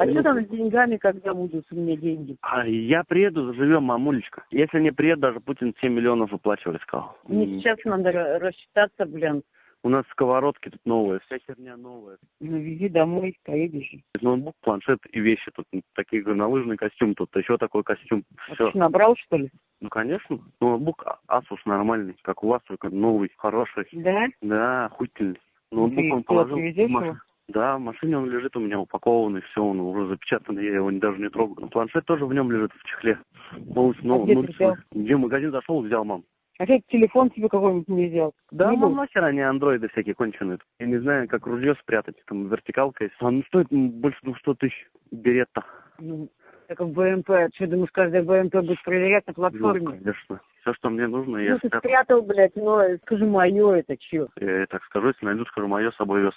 А что там с деньгами, когда будут у меня деньги? А я приеду, заживем, мамулечка. Если не приеду, даже Путин 7 миллионов выплачивали, сказал. Мне М. сейчас надо ра- рассчитаться, блин. У нас сковородки тут новые, вся херня новая. Ну, вези домой, поедешь. Ноутбук, планшет и вещи тут. Такие горнолыжный костюм, тут еще такой костюм. А Все. ты что, набрал, что ли? Ну, конечно. Ноутбук А- Asus нормальный, как у вас, только новый, хороший. Да? Да, охуительный. Ноутбук Ты он положил. в привезешь маш- его? Да, в машине он лежит у меня упакованный, все, он уже запечатанный, я его даже не трогаю. Планшет тоже в нем лежит в чехле. Ну, ну, А где ну? Где в магазин зашел, взял, мам. А ты телефон себе какой-нибудь не взял? Да, Не был? нахер они андроиды всякие конченые. Я не знаю, как ружье спрятать, там вертикалка есть. А ну стоит больше 200 тысяч берет-то. Ну, так как БМП, что думаешь, каждый БМП будет проверять на Ну, платформе? конечно. Все, что мне нужно, я Ну, ты спрятал. блядь, но скажи, мое это чё? Я так скажу, если найду, скажу, мое с собой вез.